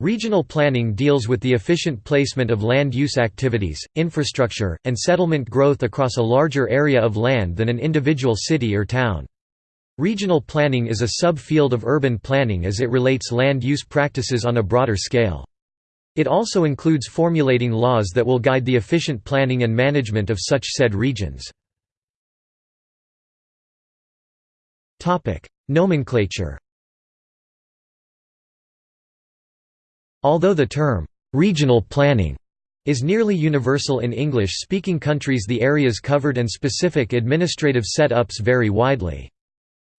Regional planning deals with the efficient placement of land use activities, infrastructure, and settlement growth across a larger area of land than an individual city or town. Regional planning is a subfield of urban planning as it relates land use practices on a broader scale. It also includes formulating laws that will guide the efficient planning and management of such said regions. Nomenclature Although the term, "'regional planning' is nearly universal in English-speaking countries the areas covered and specific administrative set-ups vary widely.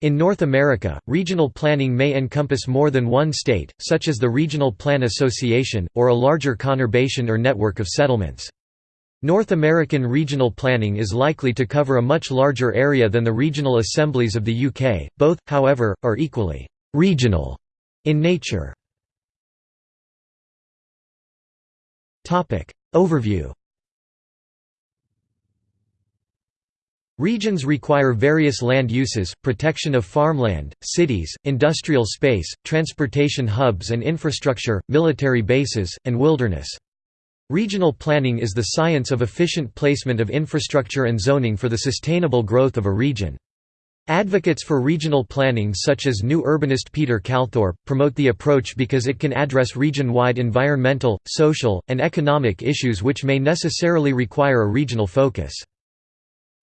In North America, regional planning may encompass more than one state, such as the Regional Plan Association, or a larger conurbation or network of settlements. North American regional planning is likely to cover a much larger area than the regional assemblies of the UK, both, however, are equally «regional» in nature. Overview Regions require various land uses, protection of farmland, cities, industrial space, transportation hubs and infrastructure, military bases, and wilderness. Regional planning is the science of efficient placement of infrastructure and zoning for the sustainable growth of a region. Advocates for regional planning such as new urbanist Peter Calthorpe, promote the approach because it can address region-wide environmental, social, and economic issues which may necessarily require a regional focus.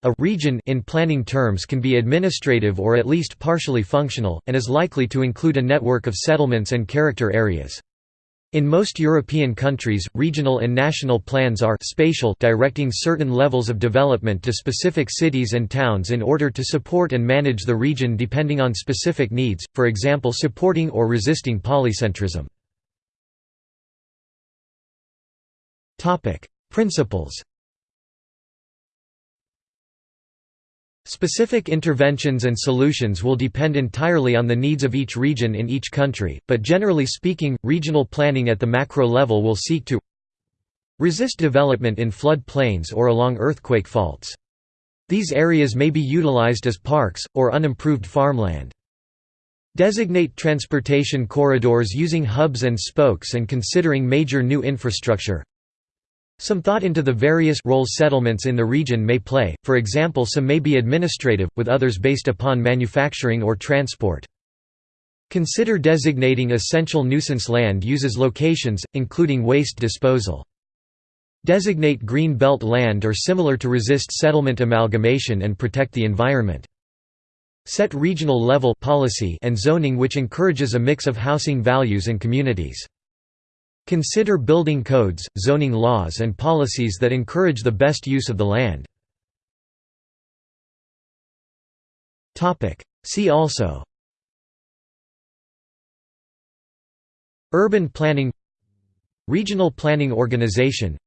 A region in planning terms can be administrative or at least partially functional, and is likely to include a network of settlements and character areas. In most European countries, regional and national plans are spatial directing certain levels of development to specific cities and towns in order to support and manage the region depending on specific needs, for example supporting or resisting polycentrism. Principles Specific interventions and solutions will depend entirely on the needs of each region in each country, but generally speaking, regional planning at the macro level will seek to resist development in flood plains or along earthquake faults. These areas may be utilized as parks, or unimproved farmland. Designate transportation corridors using hubs and spokes and considering major new infrastructure some thought into the various roles settlements in the region may play, for example some may be administrative, with others based upon manufacturing or transport. Consider designating essential nuisance land uses locations, including waste disposal. Designate green belt land or similar to resist settlement amalgamation and protect the environment. Set regional level policy and zoning which encourages a mix of housing values and communities. Consider building codes, zoning laws and policies that encourage the best use of the land. See also. Urban planning. Regional Planning Organization.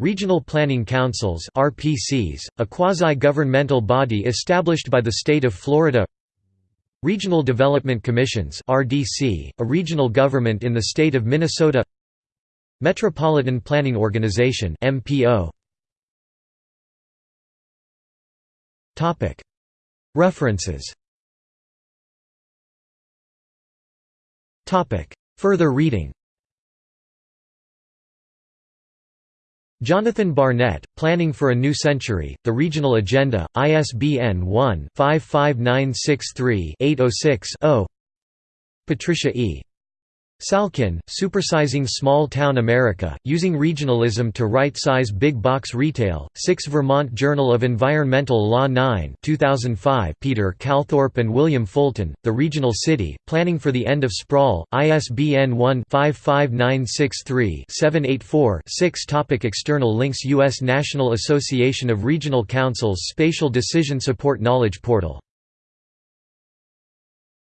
Regional Planning Councils RPCs, a quasi-governmental body established by the state of Florida Regional Development Commissions RDC, a regional government in the state of Minnesota. Metropolitan Planning Organization MPO References. Further reading Jonathan Barnett, Planning for a New Century, The Regional Agenda, ISBN 1-55963-806-0 Patricia E. Salkin, Supersizing Small Town America, Using Regionalism to Right-Size Big Box Retail, 6 Vermont Journal of Environmental Law 9 2005 Peter Calthorpe and William Fulton, The Regional City, Planning for the End of Sprawl, ISBN 1-55963-784-6 Topic External links U.S. National Association of Regional Councils Spatial Decision Support Knowledge Portal